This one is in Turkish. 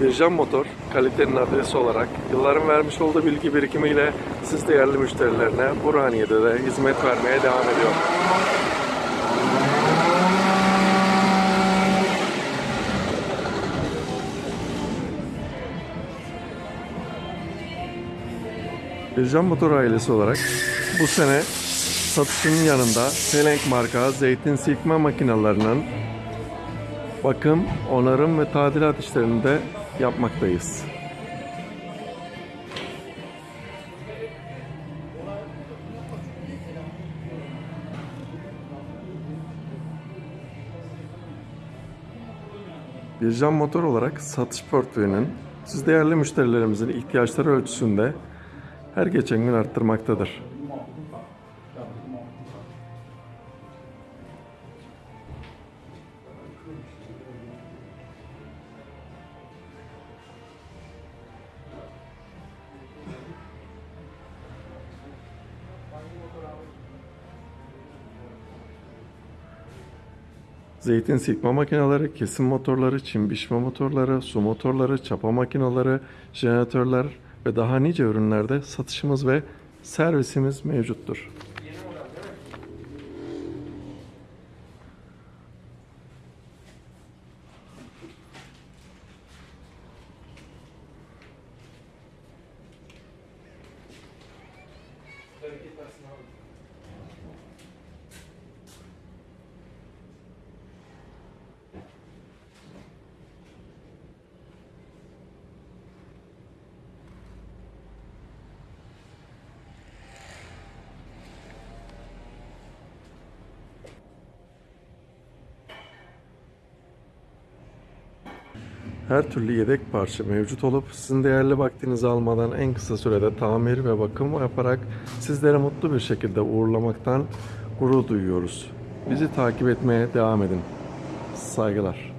Bircan Motor, kalitenin adresi olarak yılların vermiş olduğu bilgi birikimiyle siz değerli müşterilerine Burhaniye'de de hizmet vermeye devam ediyor. Bircan Motor ailesi olarak bu sene satışının yanında Selenk marka zeytin silkme makinalarının bakım, onarım ve tadilat işlerini de yapmaktayız. Bircan Motor olarak satış portföyünün siz değerli müşterilerimizin ihtiyaçları ölçüsünde her geçen gün arttırmaktadır. Zeytin silkme makineleri, kesim motorları, çim biçme motorları, su motorları, çapa makineleri, jeneratörler ve daha nice ürünlerde satışımız ve servisimiz mevcuttur. Her türlü yedek parça mevcut olup sizin değerli vaktinizi almadan en kısa sürede tamir ve bakım yaparak sizlere mutlu bir şekilde uğurlamaktan gurur duyuyoruz. Bizi takip etmeye devam edin. Saygılar.